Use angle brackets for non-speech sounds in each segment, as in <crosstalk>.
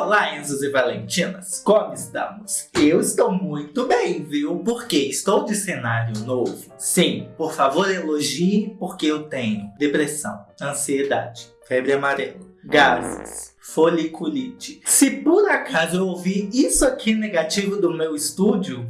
Olá, Enzos e Valentinas, como estamos? Eu estou muito bem, viu? Porque estou de cenário novo. Sim, por favor elogie porque eu tenho depressão, ansiedade, febre amarela, gases, foliculite. Se por acaso eu ouvir isso aqui negativo do meu estúdio,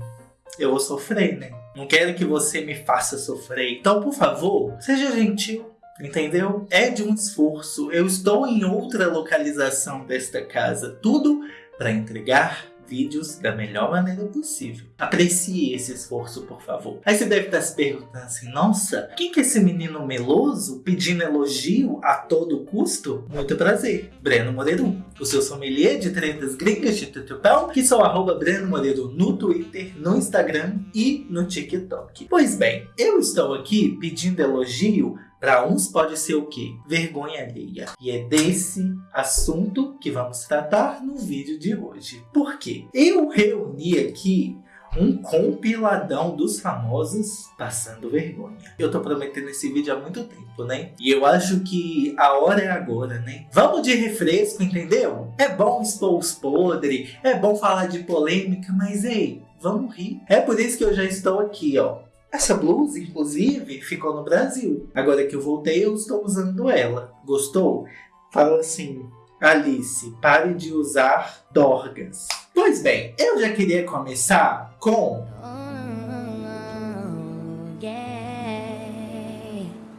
eu vou sofrer, né? Não quero que você me faça sofrer. Então, por favor, seja gentil. Entendeu? É de um esforço. Eu estou em outra localização desta casa. Tudo para entregar vídeos da melhor maneira possível. Aprecie esse esforço, por favor. Aí você deve estar se perguntando assim, nossa, quem que é esse menino meloso pedindo elogio a todo custo? Muito prazer, Breno Moreiro, o seu sommelier de tretas gringas de tutupão, que sou arroba Breno Moreiro no Twitter, no Instagram e no TikTok. Pois bem, eu estou aqui pedindo elogio para uns pode ser o quê? Vergonha alheia. E é desse assunto que vamos tratar no vídeo de hoje. Por quê? Eu reuni aqui um compiladão dos famosos passando vergonha. Eu tô prometendo esse vídeo há muito tempo, né? E eu acho que a hora é agora, né? Vamos de refresco, entendeu? É bom expor os podres, é bom falar de polêmica, mas ei, vamos rir. É por isso que eu já estou aqui, ó, essa blusa, inclusive, ficou no Brasil. Agora que eu voltei, eu estou usando ela. Gostou? Fala assim, Alice, pare de usar dorgas. Pois bem, eu já queria começar com...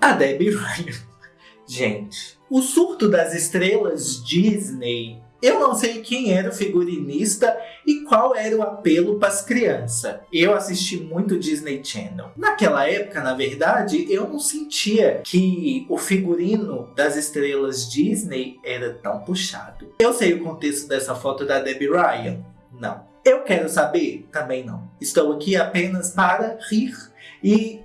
A Debbie Ryan. <laughs> Gente, o surto das estrelas Disney eu não sei quem era o figurinista e qual era o apelo para as crianças. Eu assisti muito Disney Channel. Naquela época, na verdade, eu não sentia que o figurino das estrelas Disney era tão puxado. Eu sei o contexto dessa foto da Debbie Ryan? Não. Eu quero saber? Também não. Estou aqui apenas para rir e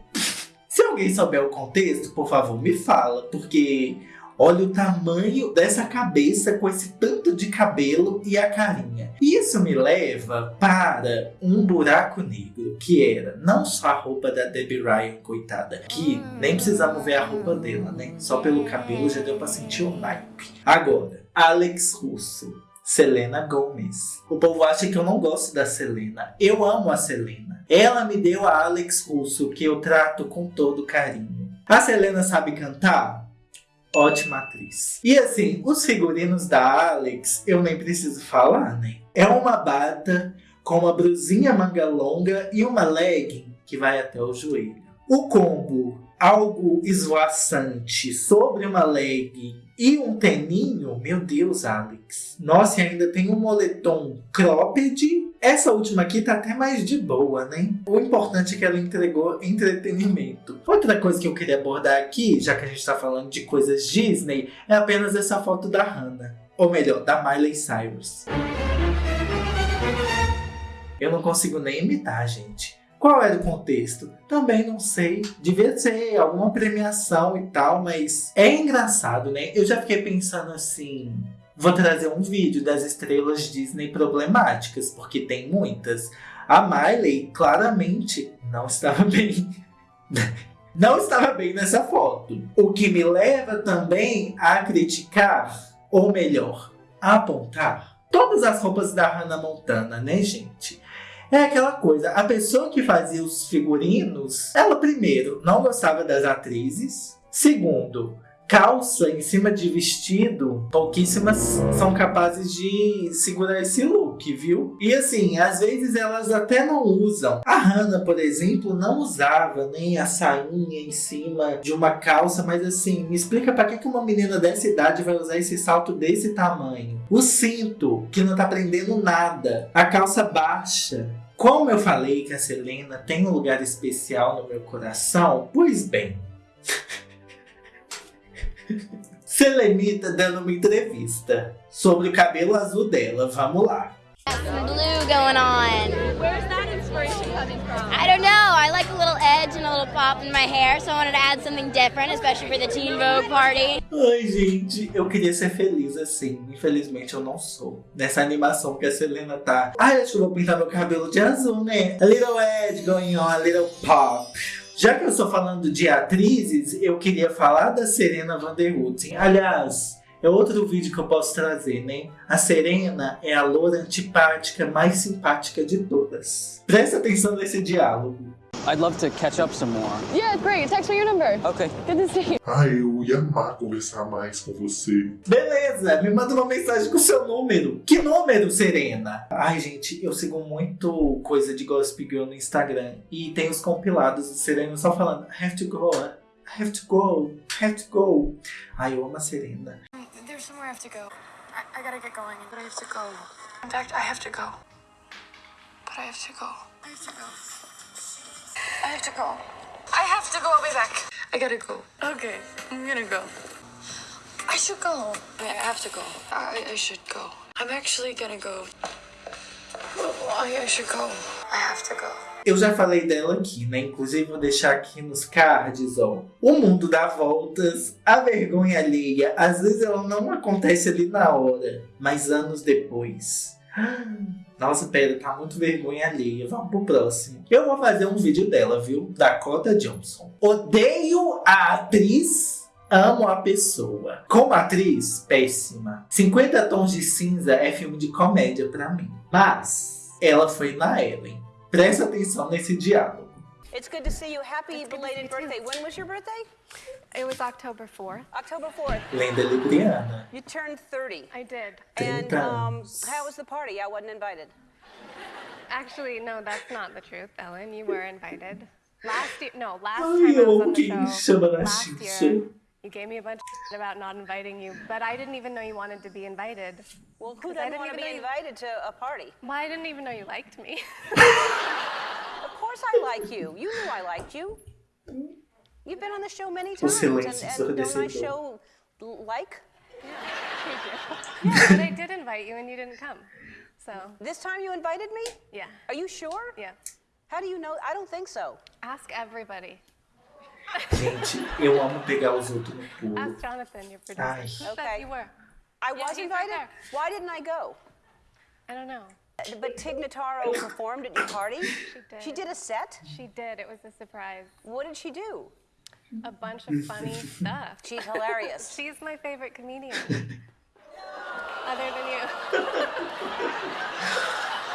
se alguém souber o contexto, por favor, me fala, porque Olha o tamanho dessa cabeça com esse tanto de cabelo e a carinha. Isso me leva para um buraco negro, que era não só a roupa da Debbie Ryan, coitada, que nem precisamos ver a roupa dela, né? Só pelo cabelo já deu para sentir o naipe. Agora, Alex Russo. Selena Gomez. O povo acha que eu não gosto da Selena. Eu amo a Selena. Ela me deu a Alex Russo, que eu trato com todo carinho. A Selena sabe cantar? Ótima atriz. E assim, os figurinos da Alex, eu nem preciso falar, né? É uma bata com uma brusinha manga longa e uma legging que vai até o joelho. O combo algo esvoaçante sobre uma legging e um teninho, meu Deus, Alex. Nossa, e ainda tem um moletom cropped essa última aqui tá até mais de boa, né? O importante é que ela entregou entretenimento. Outra coisa que eu queria abordar aqui, já que a gente tá falando de coisas Disney, é apenas essa foto da Hannah. Ou melhor, da Miley Cyrus. Eu não consigo nem imitar, gente. Qual era o contexto? Também não sei. Devia ser alguma premiação e tal, mas é engraçado, né? Eu já fiquei pensando assim vou trazer um vídeo das estrelas Disney problemáticas, porque tem muitas. A Miley claramente não estava <laughs> bem. não estava bem nessa foto. O que me leva também a criticar, ou melhor, a apontar todas as roupas da Hannah Montana, né, gente? É aquela coisa, a pessoa que fazia os figurinos, ela primeiro não gostava das atrizes, segundo, calça em cima de vestido, pouquíssimas são capazes de segurar esse look, viu? E assim, às vezes elas até não usam. A Hannah, por exemplo, não usava nem a sainha em cima de uma calça, mas assim, me explica para que uma menina dessa idade vai usar esse salto desse tamanho? O cinto, que não tá prendendo nada. A calça baixa, como eu falei que a Selena tem um lugar especial no meu coração, pois bem, Selenita dando uma entrevista sobre o cabelo azul dela. Vamos lá. Blue going on. Where's that inspiration coming from? I don't know. I like a little edge and a little pop in my hair, so I wanted to add something different, especially for the Teen Vogue party. Ai, gente, eu queria ser feliz assim. Infelizmente eu não sou. Nessa animação que a Selena tá. Ai, acho que eu vou pintar meu cabelo de azul, né? A little edge going on, a little pop. Já que eu estou falando de atrizes, eu queria falar da Serena Van der Woodsen. Aliás, é outro vídeo que eu posso trazer, né? A Serena é a loura antipática mais simpática de todas. Presta atenção nesse diálogo. I'd love to catch up some more. Yeah, great. Text me your number. Okay. Good to see you. Ah, eu ia amar conversar mais com você. Beleza, me manda uma mensagem com o seu número. Que número, Serena? Ai, gente, eu sigo muito coisa de Gossip Girl no Instagram. E tem os compilados do Serena só falando I have to go, I have to go, I have to go. Ai, eu amo a Serena. There's somewhere I have to go. I, I gotta get going, but I have to go. In fact, I have to go. But I have to go. I have to go. I have to go. I have to go. I'll be back. I gotta go. Okay, I'm gonna go. I should go. I I have to go. I, I should go. I'm actually gonna go. I, I should go. I have to go. Eu já falei dela aqui, né? Inclusive vou deixar aqui nos cards, ó. O mundo dá voltas, a vergonha alheia, às vezes ela não acontece ali na hora, mas anos depois. Nossa, pera, tá muito vergonha alheia. Vamos pro próximo. Eu vou fazer um vídeo dela, viu? Dakota Johnson. Odeio a atriz, amo a pessoa. Como atriz, péssima. 50 Tons de Cinza é filme de comédia pra mim. Mas ela foi na Ellen. Presta atenção nesse diálogo. It's good to see you. Happy belated birthday. When was your birthday? It was October 4th. October 4th. Lenda Libriana. You turned 30. I did. And um, how was the party? I wasn't invited. Actually, no, that's not the truth, Ellen. You were invited. <laughs> Last year, no, last Ai, time I was on the show, last year, you gave me a bunch of shit about not inviting you, but I didn't even know you wanted to be invited. Well, who 'Cause I doesn't want to be know invited to a party? Well, I didn't even know you liked me. <laughs> Of course I like you. You knew I liked you. You've been on the show many times. silêncio and, and don't I show like? yeah, but I did invite you and you didn't come. So, This time you invited me? yeah, Are you sure? yeah. How do you know? I don't think so. Ask everybody. Gente, eu amo pegar os outros no pulo. Ask Jonathan, your producer. Ai. Said Okay. you were? I Yeah, was he's right invited? Why didn't I go? I don't know. But Tig Notaro performed at your party? She did. She did a set? She did. It was a surprise. What did she do? A bunch of funny stuff. She's hilarious. <laughs> She's my favorite comedian. <laughs> Other than you.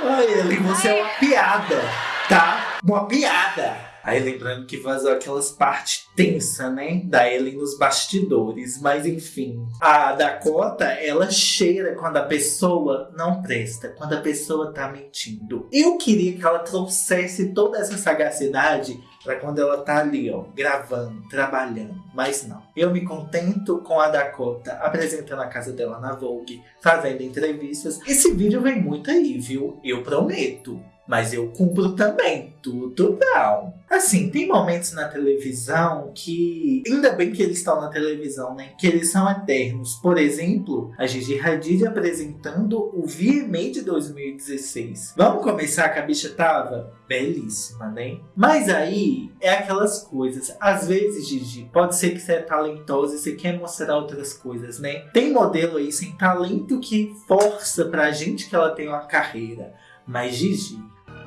Ai, Ellen, você é uma piada, tá? Uma piada. Aí lembrando que vazou aquelas partes tensas, né? Da Ellen nos bastidores. Mas enfim. A Dakota, ela cheira quando a pessoa não presta. Quando a pessoa tá mentindo. Eu queria que ela trouxesse toda essa sagacidade pra quando ela tá ali, ó. Gravando, trabalhando. Mas não. Eu me contento com a Dakota apresentando a casa dela na Vogue. Fazendo entrevistas. Esse vídeo vem muito aí, viu? Eu prometo. Mas eu cumpro também, tudo não. Assim, tem momentos na televisão que, ainda bem que eles estão na televisão, né? Que eles são eternos. Por exemplo, a Gigi Hadid apresentando o VMA de 2016. Vamos começar que a bicha tava belíssima, né? Mas aí, é aquelas coisas. Às vezes, Gigi, pode ser que você é talentosa e você quer mostrar outras coisas, né? Tem modelo aí sem talento que força pra gente que ela tem uma carreira. Mas Gigi,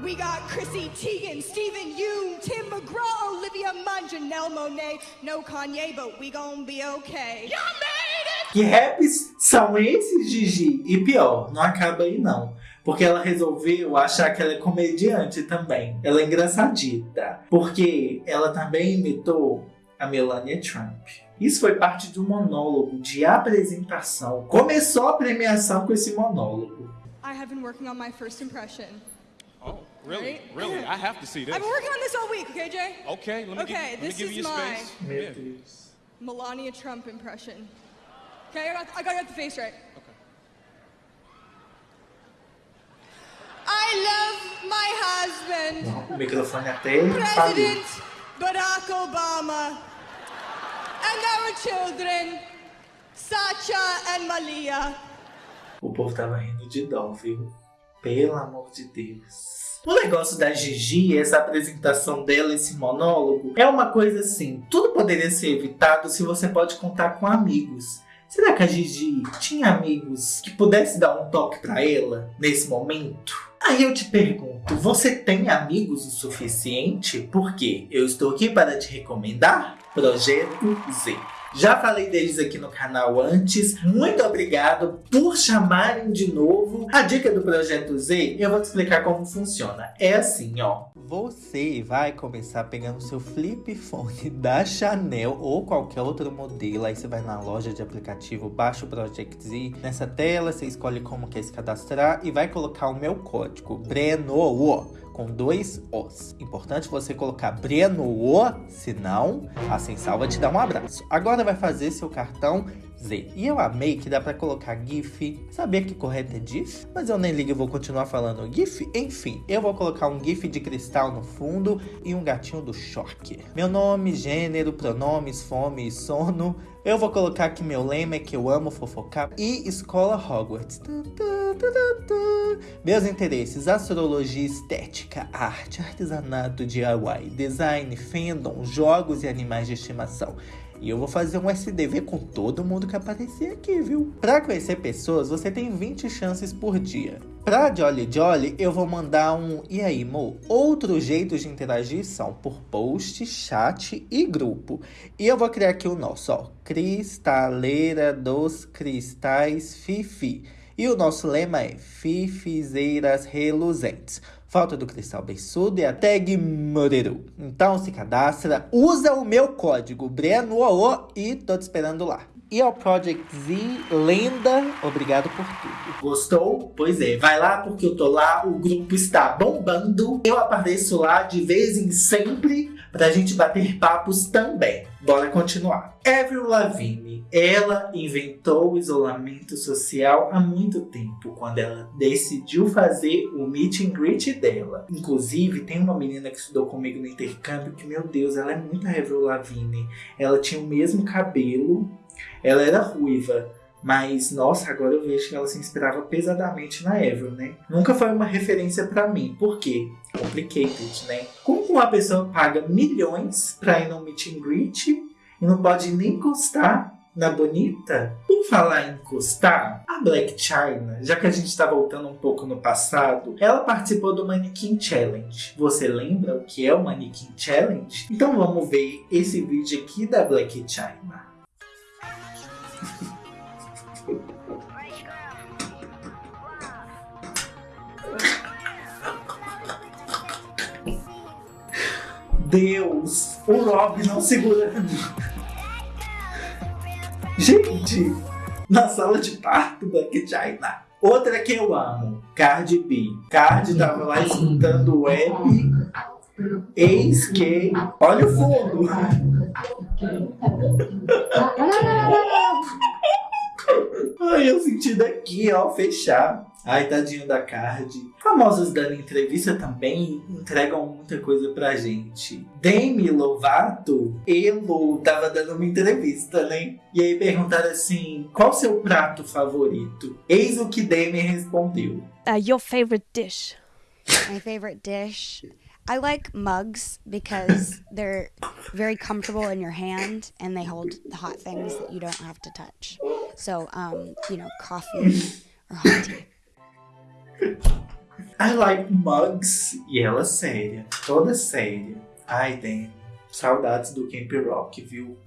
We got Chrissy Teigen, Stephen Yoon, Tim McGraw, Olivia Munn, Janelle Monet. No Kanye, but we gon' be okay. Que raps são esses, Gigi? E pior, não acaba aí não. Porque ela resolveu achar que ela é comediante também. Ela é engraçadita. Porque ela também imitou a Melania Trump. Isso foi parte de um monólogo de apresentação. Começou a premiação com esse monólogo. I have been working on my first impression. Really? Right? Really? I have to see this. I've been working on this all week, okay, Jay? Okay, let me Okay, give, let me this give is you your my- space. Meu Yeah. Melania Trump impression. Okay, I got, I gotta the face right. Okay. I love my husband, Não, o microfone até falhou. President Barack Obama, and our children, Sacha and Malia. O povo tava rindo de dó, viu? Pelo amor de Deus. O negócio da Gigi, essa apresentação dela, esse monólogo, é uma coisa assim. Tudo poderia ser evitado se você pode contar com amigos. Será que a Gigi tinha amigos que pudesse dar um toque pra ela nesse momento? Aí eu te pergunto, você tem amigos o suficiente? Porque eu estou aqui para te recomendar Projeto Z. Já falei deles aqui no canal antes. Muito obrigado por chamarem de novo. A dica do Projeto Z, eu vou te explicar como funciona. É assim, ó. Você vai começar pegando seu flip phone <laughs> da Chanel ou qualquer outro modelo. Aí você vai na loja de aplicativo, baixa o Project Z. Nessa tela, você escolhe como quer se cadastrar e vai colocar o meu código, Breno com dois Os. Importante você colocar Breno O, senão a Sensal vai te dar um abraço. Agora vai fazer seu cartão Z. E eu amei que dá pra colocar GIF. Sabia que correto é GIF? Mas eu nem ligo, eu vou continuar falando GIF. Enfim, eu vou colocar um GIF de cristal no fundo e um gatinho do choque. Meu nome, gênero, pronomes, fome e sono. Eu vou colocar que meu lema é que eu amo fofocar e escola Hogwarts. Meus interesses, astrologia, estética, arte, artesanato, DIY, design, fandom, jogos e animais de estimação. E eu vou fazer um SDV com todo mundo que aparecer aqui, viu? Para conhecer pessoas, você tem 20 chances por dia. Pra Jolly Jolly, eu vou mandar um E aí, Mo? Outros jeitos de interagir são por post, chat e grupo. E eu vou criar aqui o nosso, ó. Cristaleira dos Cristais Fifi. E o nosso lema é Fifizeiras Reluzentes. Falta do cristal beiçudo e a tag Moreru. Então se cadastra, usa o meu código BRENOO e tô te esperando lá. E ao Project Z, lenda, obrigado por tudo. Gostou? Pois é, vai lá porque eu tô lá, o grupo está bombando. Eu apareço lá de vez em sempre pra gente bater papos também. Bora continuar. Avril Lavigne, ela inventou o isolamento social há muito tempo, quando ela decidiu fazer o meet and greet dela. Inclusive, tem uma menina que estudou comigo no intercâmbio que, meu Deus, ela é muito Avril Lavigne. Ela tinha o mesmo cabelo, ela era ruiva, mas, nossa, agora eu vejo que ela se inspirava pesadamente na Avril, né? Nunca foi uma referência para mim. Por quê? Complicated, né? Uma pessoa paga milhões pra ir no meet and greet e não pode nem encostar na bonita? Por falar em encostar, a Black China, já que a gente está voltando um pouco no passado, ela participou do Mannequin Challenge. Você lembra o que é o Mannequin Challenge? Então vamos ver esse vídeo aqui da Black China. <laughs> Deus, o Rob não segurando. Gente, na sala de parto Black China. Outra que eu amo, Cardi B. Cardi tava lá escutando o rap. Eis que. Olha o fundo! <laughs> Ai, eu senti daqui, ó, fechar. Ai, tadinho da Card. Famosos dando entrevista também entregam muita coisa pra gente. Demi Lovato, Elo, tava dando uma entrevista, né? E aí perguntaram assim, qual seu prato favorito? Eis o que Demi respondeu. Uh, your favorite dish? My favorite dish? I like mugs because they're very comfortable in your hand and they hold the hot things that you don't have to touch. So, um, you know, coffee or hot tea. I like mugs. E ela séria, toda séria. Ai, Dani, saudades do Camp Rock, viu?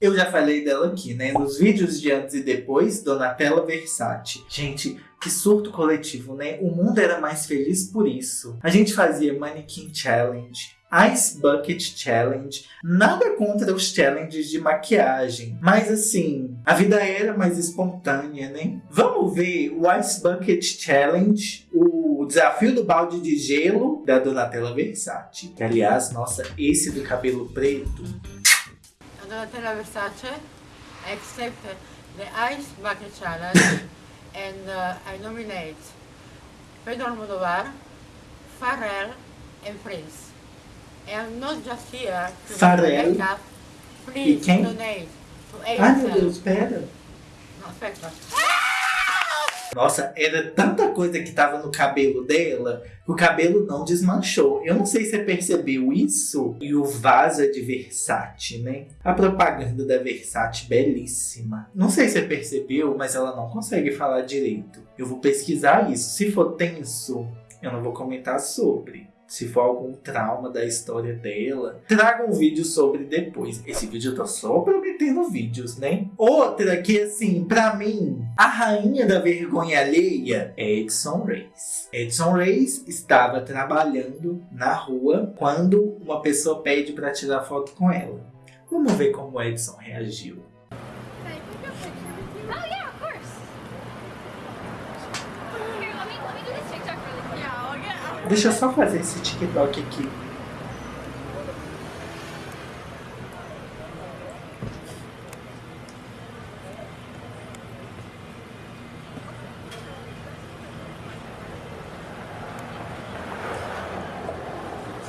Eu já falei dela aqui, né? Nos vídeos de antes e depois, Donatella Versace. Gente, que surto coletivo, né? O mundo era mais feliz por isso. A gente fazia Mannequin Challenge, Ice Bucket Challenge. Nada contra os challenges de maquiagem, mas assim, a vida era mais espontânea, né? Vamos ver o Ice Bucket Challenge, o desafio do balde de gelo da Donatella Versace. Que, aliás, nossa, esse do cabelo preto. Donatella Versace accept the Ice Bucket Challenge <coughs> and uh, I nominate Pedro Almodovar, Pharrell and Prince. And not just here to Pharrell? make up, please E quem? donate to Ai, meu. Deus, pera. Não, espera. Nossa, era tanta coisa que tava no cabelo dela que o cabelo não desmanchou. Eu não sei se você percebeu isso. E o vaso é de Versace, né? A propaganda da Versace, belíssima. Não sei se você percebeu, mas ela não consegue falar direito. Eu vou pesquisar isso. Se for tenso, eu não vou comentar sobre. Se for algum trauma da história dela, traga um vídeo sobre depois. Esse vídeo eu tô só prometendo vídeos, né? Outra que, assim, pra mim, a rainha da vergonha alheia é Edson Reis. Edson Reis estava trabalhando na rua quando uma pessoa pede pra tirar foto com ela. Vamos ver como Edson reagiu. Oh yeah, of course. Here, let me let me do this TikTok really quick. Yeah, I'll get. Deixa eu só fazer esse TikTok aqui.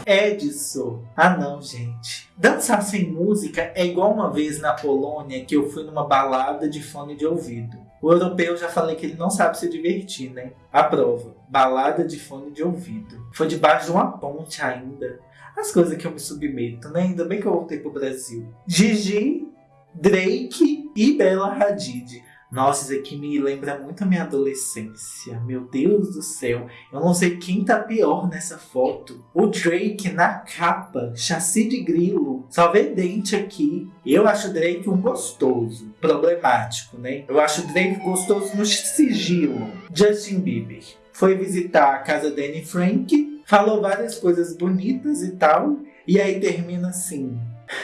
Edson. Ah não, gente. Dançar sem música é igual uma vez na Polônia que eu fui numa balada de fone de ouvido. O europeu já falei que ele não sabe se divertir, né? A prova. Balada de fone de ouvido. Foi debaixo de uma ponte ainda. As coisas que eu me submeto, né? Ainda bem que eu voltei pro Brasil. Gigi, Drake e Bella Hadid. Nossa, isso aqui me lembra muito a minha adolescência. Meu Deus do céu. Eu não sei quem tá pior nessa foto. O Drake na capa, chassi de grilo. Só vê dente aqui. Eu acho o Drake um gostoso. Problemático, né? Eu acho o Drake gostoso no sigilo. Justin Bieber. Foi visitar a casa da Anne Frank. Falou várias coisas bonitas e tal. E aí termina assim.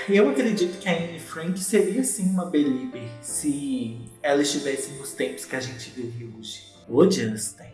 Eu acredito que a Anne Frank seria sim uma Belieber se ela estivesse nos tempos que a gente vive hoje. Ô Justin,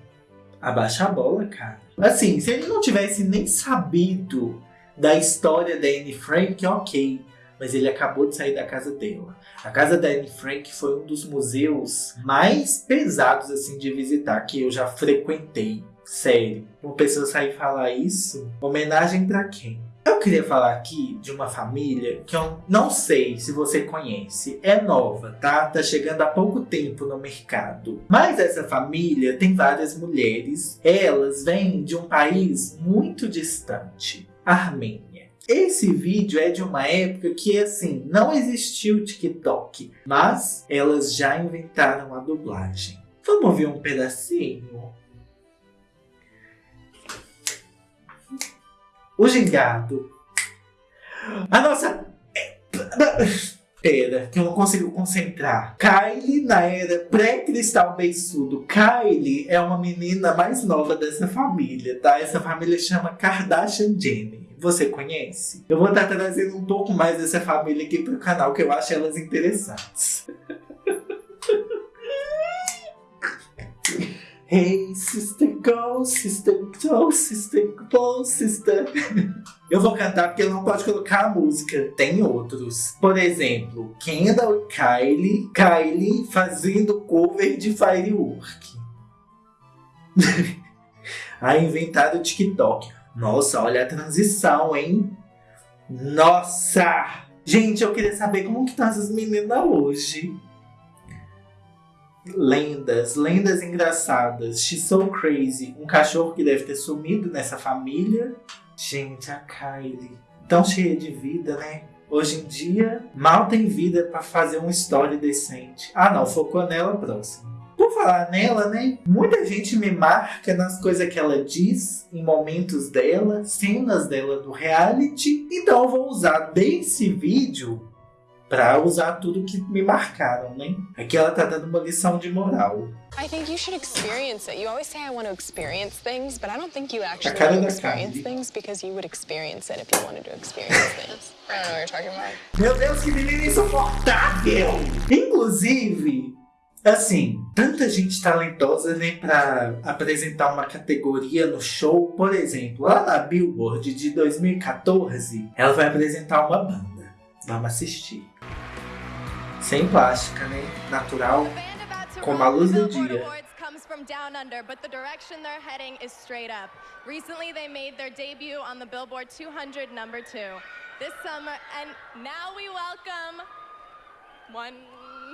abaixa a bola, cara. Assim, se ele não tivesse nem sabido da história da Anne Frank, ok. Mas ele acabou de sair da casa dela. A casa da Anne Frank foi um dos museus mais pesados assim de visitar que eu já frequentei. Sério. Uma pessoa sair falar isso, homenagem pra quem? Eu queria falar aqui de uma família que eu não sei se você conhece. É nova, tá? Tá chegando há pouco tempo no mercado. Mas essa família tem várias mulheres. Elas vêm de um país muito distante. Armênia. Esse vídeo é de uma época que, assim, não existia o TikTok. Mas elas já inventaram a dublagem. Vamos ver um pedacinho? O gingado. A nossa. Pera, que eu não consigo concentrar. Kylie na era pré-cristal beiçudo. Kylie é uma menina mais nova dessa família, tá? Essa família chama Kardashian Jenner. Você conhece? Eu vou estar trazendo um pouco mais dessa família aqui pro canal, que eu acho elas interessantes. <laughs> Hey, sister, go, sister, go, sister, go, sister. <laughs> Eu vou cantar porque não pode colocar a música. Tem outros. Por exemplo, Kendall e Kylie. Kylie fazendo cover de Firework. <laughs> Aí inventaram o TikTok. Nossa, olha a transição, hein? Nossa! Gente, eu queria saber como que estão essas meninas hoje lendas, lendas engraçadas. She's so crazy. Um cachorro que deve ter sumido nessa família. Gente, a Kylie. Tão cheia de vida, né? Hoje em dia, mal tem vida pra fazer uma história decente. Ah não, focou nela próximo. Por falar nela, né? Muita gente me marca nas coisas que ela diz, em momentos dela, cenas dela do reality. Então eu vou usar desse vídeo pra usar tudo que me marcaram, né? Aqui ela tá dando uma lição de moral. I think you should experience it. You always say I want to experience things, but I don't think you actually want to experience things because you would experience it if you wanted to experience <laughs> things. I don't know what you're talking about. Meu Deus, que menina insuportável! Inclusive, assim, tanta gente talentosa, né, pra apresentar uma categoria no show. Por exemplo, lá na Billboard de 2014, ela vai apresentar uma banda. Vamos assistir. Sem plástica, né? Natural, como a luz do dia. Comes from down under, but the direction they're heading is straight up. Recently, they made their debut on the Billboard 200 number two this summer, and now we welcome one.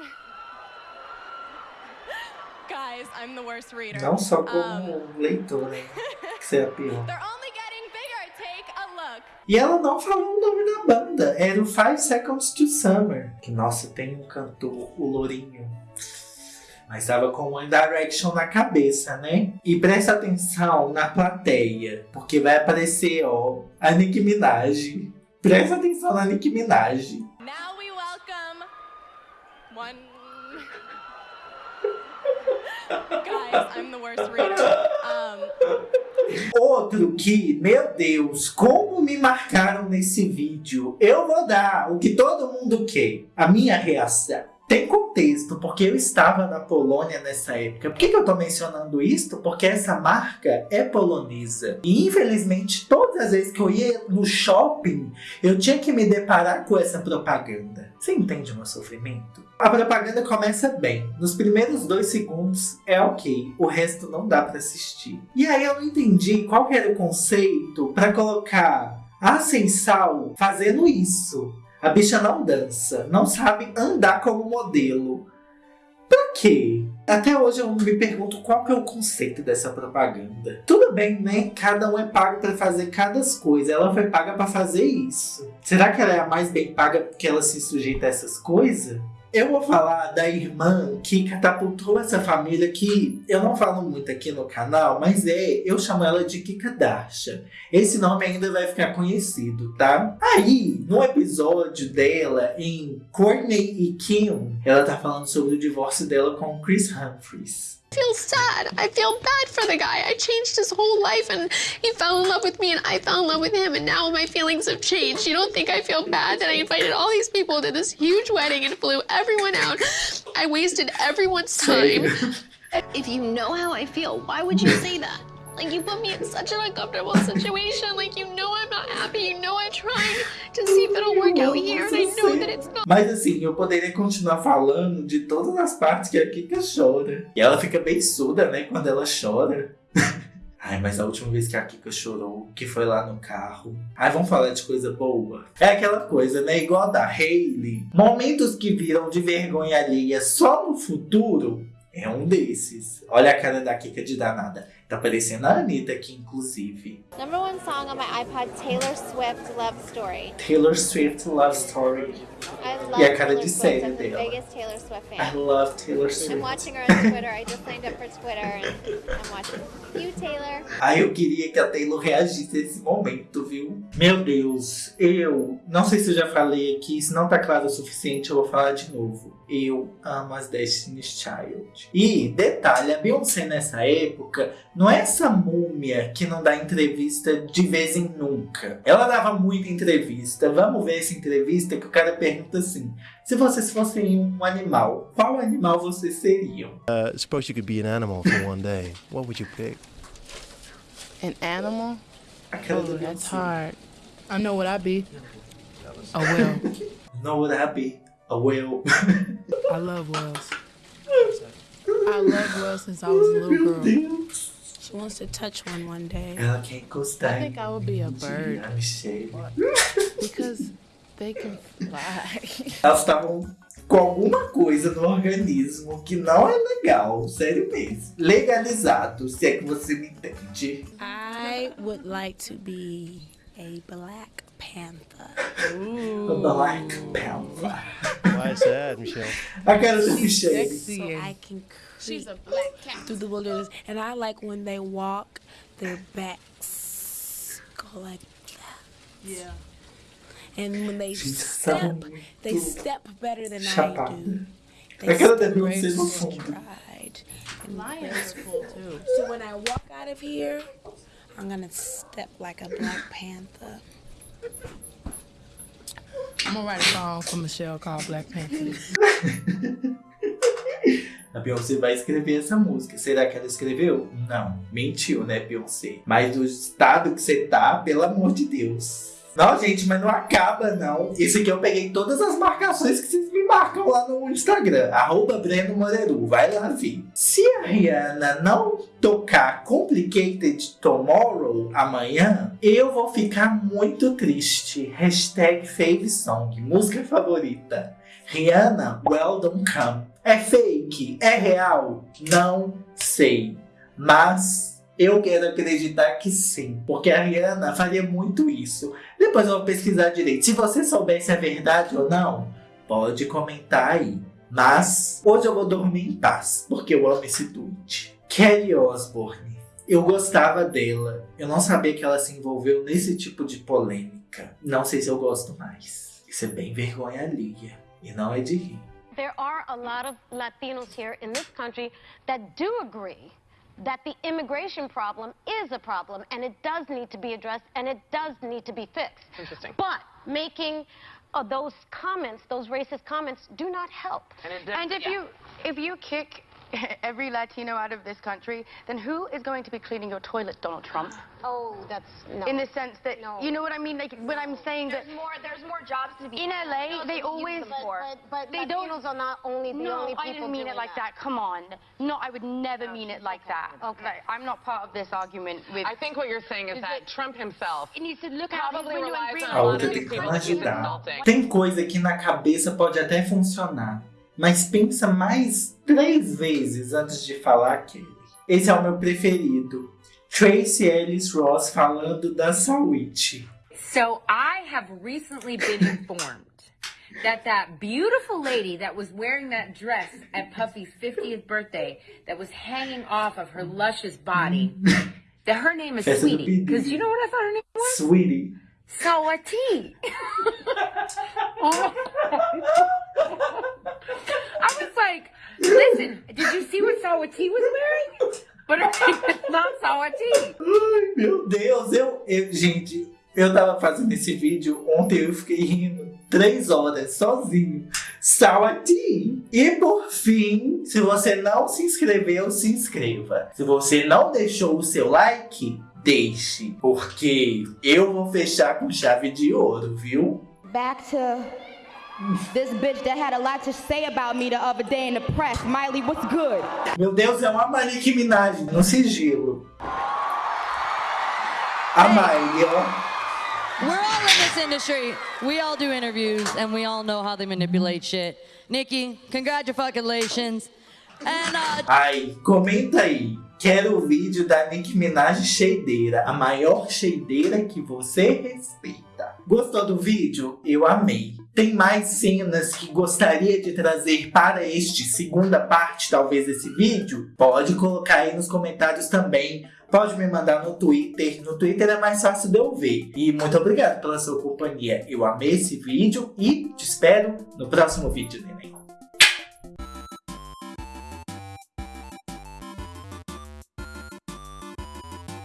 <laughs> Guys, I'm the worst reader. Não só Um, como leitor, né? <laughs> Que você é pior. E ela não falou o nome da banda. Era o Five Seconds to Summer. Que, nossa, tem um cantor, o Lourinho. Mas tava com One Direction na cabeça, né? E presta atenção na plateia, porque vai aparecer, ó, a Nicki Minaj. Presta atenção na Nicki Minaj. Now we welcome one. Guys, I'm the worst reader. Um, Outro que, meu Deus, como me marcaram nesse vídeo. Eu vou dar o que todo mundo quer. A minha reação. Tem contexto, porque eu estava na Polônia nessa época. Por que, que eu tô mencionando isso? Porque essa marca é polonesa. E infelizmente, todas as vezes que eu ia no shopping, eu tinha que me deparar com essa propaganda. Você entende o meu sofrimento? A propaganda começa bem. Nos primeiros dois segundos é ok, o resto não dá pra assistir. E aí eu não entendi qual era o conceito pra colocar a Sensal fazendo isso. A bicha não dança, não sabe andar como modelo. Pra quê? Até hoje eu me pergunto qual que é o conceito dessa propaganda. Tudo bem, né? Cada um é pago pra fazer cada coisa. Ela foi paga pra fazer isso. Será que ela é a mais bem paga porque ela se sujeita a essas coisas? Eu vou falar da irmã que catapultou essa família que eu não falo muito aqui no canal, mas é, eu chamo ela de Kika Darsha. Esse nome ainda vai ficar conhecido, tá? Aí, no episódio dela em Courtney e Kim, ela tá falando sobre o divórcio dela com Chris Humphries. Feel sad. I feel bad for the guy. I changed his whole life and he fell in love with me and I fell in love with him and now my feelings have changed. You don't think I feel bad that I invited all these people to this huge wedding and flew everyone out? I wasted everyone's time. <laughs> if you know how I feel, why would you say that? Like you put me in such an uncomfortable situation. Like you know I'm not happy. You know I'm trying to see if it'll work out here and I know that it's not. Mas assim, eu poderia continuar falando de todas as partes que a Kika chora. E ela fica bem surda, né, quando ela chora. <laughs> Ai, mas a última vez que a Kika chorou, que foi lá no carro. Ai, vamos falar de coisa boa. É aquela coisa, né? Igual a da Hailey. Momentos que viram de vergonha alheia só no futuro é um desses. Olha a cara da Kika de danada. Tá parecendo a Anitta aqui, inclusive. Number one song on my iPod, Taylor Swift Love Story. Taylor Swift Love Story. I love E a cara Taylor de Swift. série I'm the dela. biggest Taylor Swift I fan. love Taylor I'm Swift. watching her on Twitter. I just signed up for Twitter and I'm watching you, Taylor. Ai, eu queria que a Taylor reagisse a esse momento, viu? Meu Deus, eu não sei se eu já falei aqui, se não tá claro o suficiente, eu vou falar de novo. Eu amo as Destiny's Child. E, detalhe, a Beyoncé nessa época não é essa múmia que não dá entrevista de vez em nunca. Ela dava muita entrevista. Vamos ver essa entrevista que o cara pergunta assim: se vocês fossem um animal, qual animal vocês seriam? Uh, suppose you could be an animal for one day. What would you pick? An animal? Aquela Oh, do that's Beyoncé. hard. I know what I'd be. A whale. <laughs> Know what I'd be? A whale. I love whales. I love whales since I was a little <laughs> girl. Wants to touch one one day. Ela quer encostar I think I would be a bird because <laughs> they can fly. Elas estavam com alguma coisa no organismo que não é legal, sério mesmo. Legalizado, se é que você me entende. I would like to be a Black Panther. A Black Panther. Why is that, Michelle? <laughs> I got a cara da Michelle. So I can She's a black cat through the wilderness, and I like when they walk, their backs go like that. Yeah. And when they She's step, so they step better than I chapada. do. A cara da step Beyoncé no graceful, fundo. stride, and Lions cool too. So when I walk out of here, I'm gonna step like a Black Panther. I'm gonna write a song for Michelle called Black Panther. <laughs> A Beyoncé vai escrever essa música. Será que ela escreveu? Não. Mentiu, né, Beyoncé? Mas do estado que você tá, pelo amor de Deus. Não, gente, mas não acaba, não. Isso aqui eu peguei todas as marcações que vocês me marcam lá no Instagram. Arroba Breno Moreru. Vai lá ver. Se a Rihanna não tocar Complicated Tomorrow amanhã, eu vou ficar muito triste. Hashtag Fave Song. Música favorita. Rihanna, Well Come. É fake? É real? Não sei. Mas eu quero acreditar que sim. Porque a Rihanna faria muito isso. Depois eu vou pesquisar direito. Se você souber se é verdade ou não, pode comentar aí. Mas hoje eu vou dormir em paz, porque eu amo esse tweet. Kelly Osbourne. Eu gostava dela. Eu não sabia que ela se envolveu nesse tipo de polêmica. Não sei se eu gosto mais. Isso é bem vergonha alheia. E não é de rir. There are a lot of Latinos here in this country that do agree that the immigration problem is a problem and it does need to be addressed and it does need to be fixed. Interesting. But making uh, those comments, those racist comments, do not help. And if you if you kick <laughs> every Latino out of this country, then who is going to be cleaning your toilet, Donald Trump? Oh, that's no. In the sense that No. you know what I mean, like when I'm saying There's that more. There's more jobs to be. in. LA they always them for. But, but, they Latinos don't are not only the no, only people I didn't mean it like that. Come on. No, I would never mean it like that. Okay. Like, I'm not part of this argument with. I think what you're saying is that Trump himself He needs to look out his probably window and relies on A a lot outra of tem que people that he's ajudar. insulting. Tem coisa que na cabeça pode até funcionar, mas pensa mais três vezes antes de falar aquele. Esse é o meu preferido. Tracy Ellis Ross falando da Sawit. So I have recently been informed that that beautiful lady that was wearing that dress at Puffy's 50th birthday that was hanging off of her luscious body, that her name is Sweetie. Because you know what I thought her name was? Sweetie. Sawati. <laughs> <laughs> Oh. <laughs> I was like, listen, did you see what Sawati was wearing? But not Sawati. Ai, meu Deus, eu, eu- Gente, eu tava fazendo esse vídeo ontem eu fiquei rindo três horas sozinho. Sawati! E por fim, se você não se inscreveu, se inscreva. Se você não deixou o seu like, deixe. Porque eu vou fechar com chave de ouro, viu? Back to this bitch that had a lot to say about me the other day in the press. Miley, what's good? Meu Deus, é uma Malik Minaj no sigilo. A Miley, ó. We're all in this industry. We all do interviews, and we all know how they manipulate shit. Nikki, congratulations. And uh, Ai, comenta aí. Quero o vídeo da Nicki Minaj cheideira, a maior cheideira que você respeita. Gostou do vídeo? Eu amei. Tem mais cenas que gostaria de trazer para este segunda parte, talvez, desse vídeo? Pode colocar aí nos comentários também. Pode me mandar no Twitter. No Twitter é mais fácil de eu ver. E muito obrigado pela sua companhia. Eu amei esse vídeo e te espero no próximo vídeo.